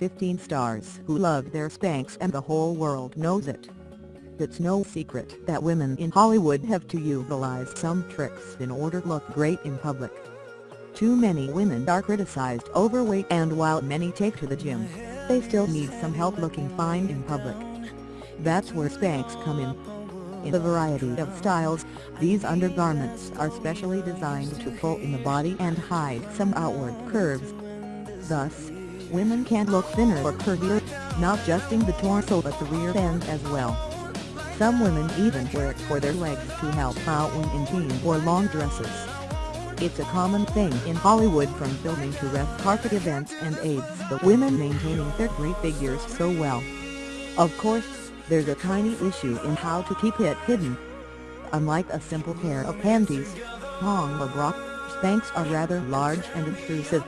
15 stars who love their Spanx and the whole world knows it. It's no secret that women in Hollywood have to utilize some tricks in order to look great in public. Too many women are criticized overweight and while many take to the gym, they still need some help looking fine in public. That's where Spanx come in. In a variety of styles, these undergarments are specially designed to pull in the body and hide some outward curves. Thus, women can look thinner or curvier, not just in the torso but the rear end as well. Some women even wear it for their legs to help out when in jeans or long dresses. It's a common thing in Hollywood from filming to red carpet events and aids the women maintaining their great figures so well. Of course, there's a tiny issue in how to keep it hidden. Unlike a simple pair of panties, thong or bra, Spanx are rather large and intrusive.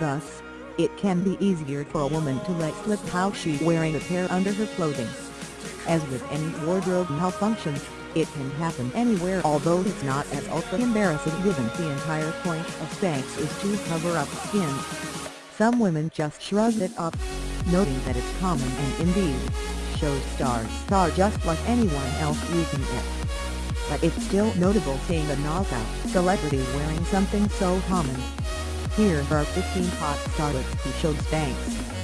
Thus, it can be easier for a woman to let slip how she's wearing a pair under her clothing. As with any wardrobe malfunction, it can happen anywhere although it's not as ultra-embarrassing given the entire point of Spanx is to cover up skin. Some women just shrug it off, noting that it's common and indeed, show stars are just like anyone else using it. But it's still notable seeing a knockout celebrity wearing something so common. Here are 15 hot starlets who showed Spanx,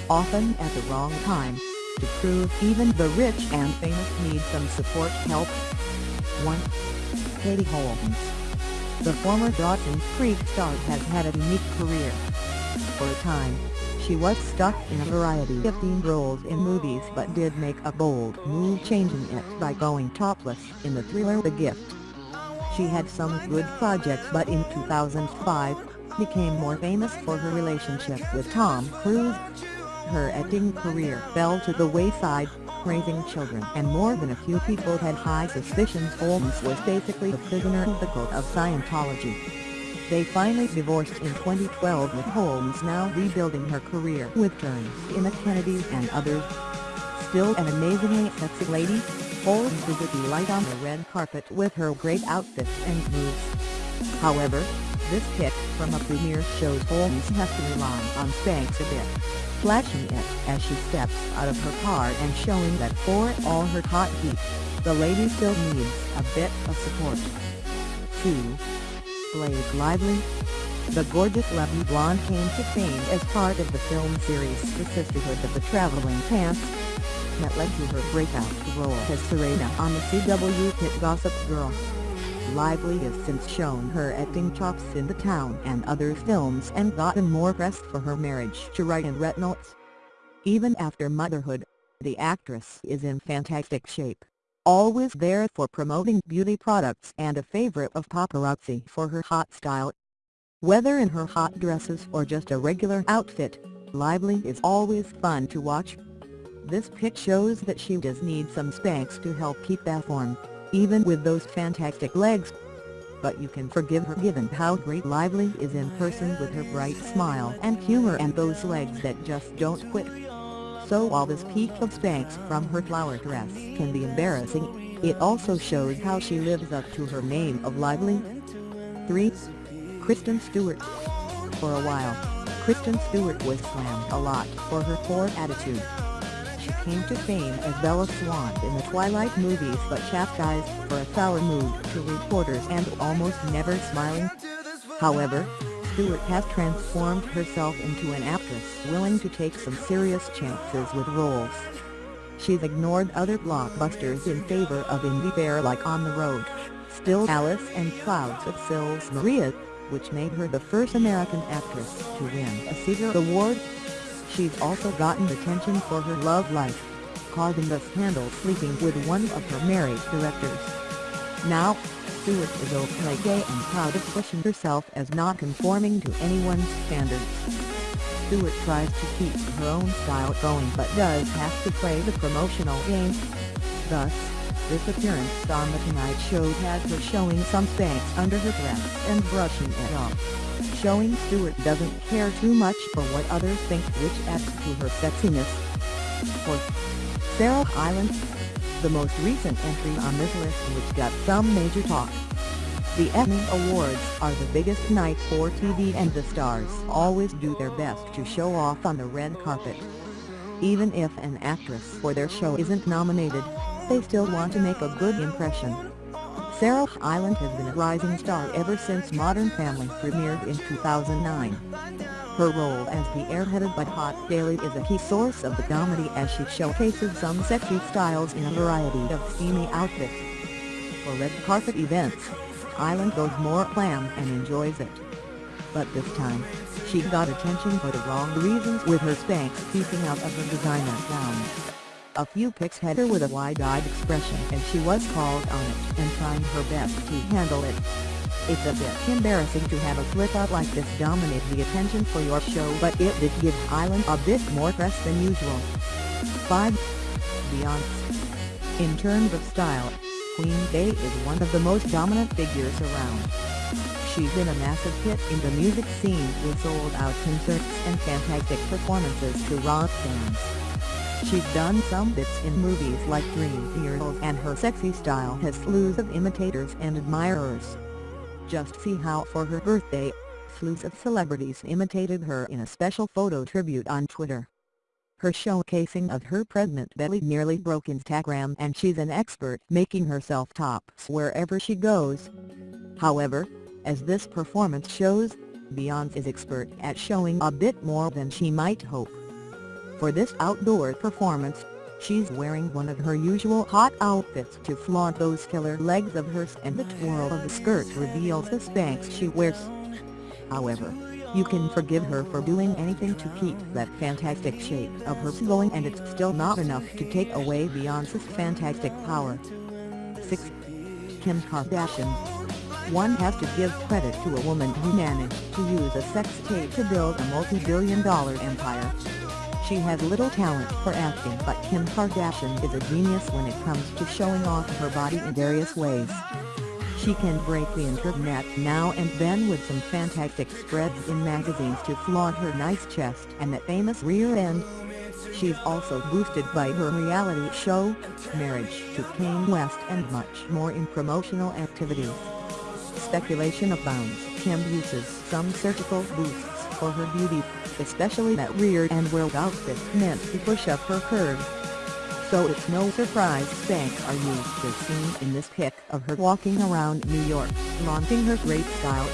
often at the wrong time, to prove even the rich and famous need some support help. 1. Katie Holmes The former Dawson's Creek star has had a unique career. For a time, she was stuck in a variety of themed roles in movies but did make a bold move changing it by going topless in the thriller The Gift. She had some good projects but in 2005, became more famous for her relationship with Tom Cruise. Her acting career fell to the wayside, raising children and more than a few people had high suspicions Holmes was basically a prisoner of the cult of Scientology. They finally divorced in 2012 with Holmes now rebuilding her career with turns in the Kennedys and others. Still an amazingly sexy lady, Holmes is a delight on the red carpet with her great outfits and moves. However, this pic from a premiere shows Holmes has to rely on Spanx a bit, flashing it as she steps out of her car and showing that for all her hot heat, the lady still needs a bit of support. 2. Blake Lively. The gorgeous lovely blonde came to fame as part of the film series The Sisterhood of the Traveling Pants that led to her breakout role as Serena on the CW hit Gossip Girl. Lively has since shown her acting chops in The Town and other films and gotten more press for her marriage to Ryan Reynolds. Even after motherhood, the actress is in fantastic shape always there for promoting beauty products and a favorite of paparazzi for her hot style. Whether in her hot dresses or just a regular outfit, Lively is always fun to watch. This pic shows that she does need some Spanx to help keep that form, even with those fantastic legs. But you can forgive her given how great Lively is in person with her bright smile and humor and those legs that just don't quit. So while this peek of Spanx from her flower dress can be embarrassing, it also shows how she lives up to her name of lively. 3. Kristen Stewart For a while, Kristen Stewart was slammed a lot for her poor attitude. Came to fame as Bella Swan in the Twilight movies but chastised for a sour mood to reporters and almost never smiling. However, Stewart has transformed herself into an actress willing to take some serious chances with roles. She's ignored other blockbusters in favor of indie fare like On the Road, Still Alice and Clouds of Sils Maria, which made her the first American actress to win a SAG Award. She's also gotten attention for her love life, causing the scandal sleeping with one of her married directors. Now, Stewart is openly gay and proud of pushing herself as not conforming to anyone's standards. Stewart tries to keep her own style going but does have to play the promotional game. Thus, this appearance on The Tonight Show had her showing some Spanx under her dress and brushing it off, showing Stewart doesn't care too much for what others think which adds to her sexiness. 4. Sarah Hyland the most recent entry on this list which got some major talk. The Emmy Awards are the biggest night for TV and the stars always do their best to show off on the red carpet. Even if an actress for their show isn't nominated, they still want to make a good impression. Sarah Hyland has been a rising star ever since Modern Family premiered in 2009. Her role as the airheaded but hot Haley is a key source of the comedy as she showcases some sexy styles in a variety of steamy outfits. For red carpet events, Hyland goes more glam and enjoys it. But this time, she got attention for the wrong reasons with her Spanx peeking out of her designer gown. A few pics had her with a wide-eyed expression and she was called on it and trying her best to handle it. It's a bit embarrassing to have a slip-up like this dominate the attention for your show but it did give Hyland a bit more press than usual. 5. Beyonce In terms of style, Queen Bey is one of the most dominant figures around. She's been a massive hit in the music scene with sold-out concerts and fantastic performances to rock fans. She's done some bits in movies like Dreamgirls and her sexy style has slews of imitators and admirers. Just see how for her birthday, slews of celebrities imitated her in a special photo tribute on Twitter. Her showcasing of her pregnant belly nearly broke Instagram and she's an expert making herself tops wherever she goes. However, as this performance shows, Beyonce is expert at showing a bit more than she might hope. For this outdoor performance, she's wearing one of her usual hot outfits to flaunt those killer legs of hers and the twirl of the skirt reveals the Spanx she wears. However, you can forgive her for doing anything to keep that fantastic shape of hers going and it's still not enough to take away Beyonce's fantastic power. 6. Kim Kardashian One has to give credit to a woman who managed to use a sex tape to build a multi-billion dollar empire. She has little talent for acting but Kim Kardashian is a genius when it comes to showing off her body in various ways. She can break the internet now and then with some fantastic spreads in magazines to flaunt her nice chest and that famous rear end. She's also boosted by her reality show, Marriage to Kanye West and much more in promotional activities. Speculation abounds Kim uses some surgical boosts for her beauty, especially that rear end where outfit meant to push up her curves so it's no surprise Spanx are used to seen in this pic of her walking around New York, flaunting her great style.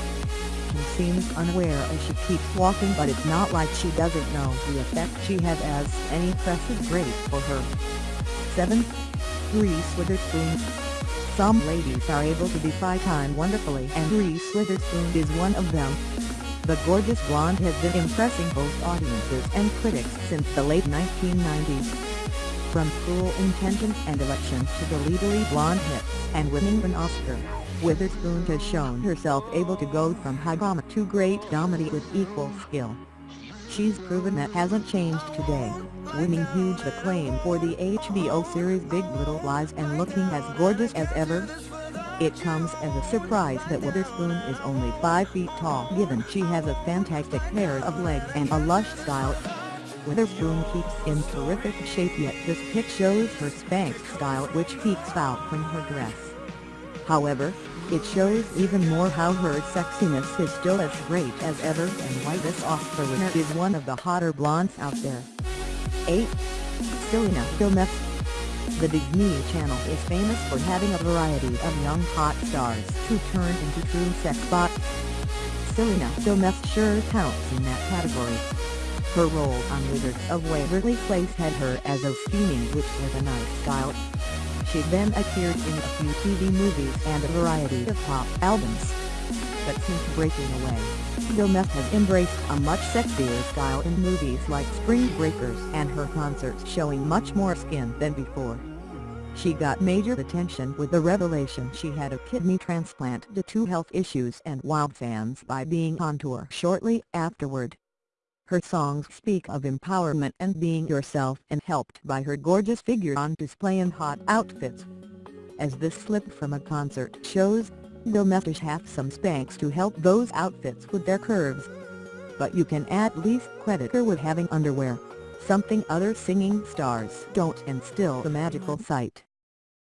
She seems unaware as she keeps walking but it's not like she doesn't know the effect she has as any press is great for her. 7. Reese Witherspoon Some ladies are able to defy time wonderfully and Reese Witherspoon is one of them. The gorgeous blonde has been impressing both audiences and critics since the late 1990s. From Cruel Intentions and Election to the Legally Blonde hit, and winning an Oscar, Witherspoon has shown herself able to go from high drama to great comedy with equal skill. She's proven that hasn't changed today, winning huge acclaim for the HBO series Big Little Lies and looking as gorgeous as ever. It comes as a surprise that Witherspoon is only 5 feet tall given she has a fantastic pair of legs and a lush style. Witherspoon keeps in terrific shape yet this pic shows her Spanx style which peeks out from her dress. However, it shows even more how her sexiness is still as great as ever and why this Oscar winner is one of the hotter blondes out there. 8. Selena Gomez The Disney Channel is famous for having a variety of young hot stars who turn into true sex bots. Selena Gomez sure counts in that category. Her role on Wizards of Waverly Place had her as a steaming witch with a nice style. She then appeared in a few TV movies and a variety of pop albums. But since breaking away, Gomez has embraced a much sexier style in movies like Spring Breakers and her concerts showing much more skin than before. She got major attention with the revelation she had a kidney transplant due to health issues and wowed fans by being on tour shortly afterward. Her songs speak of empowerment and being yourself and helped by her gorgeous figure on display in hot outfits. As this slip from a concert shows, Gomez have some Spanx to help those outfits with their curves. But you can at least credit her with having underwear, something other singing stars don't and still the magical sight.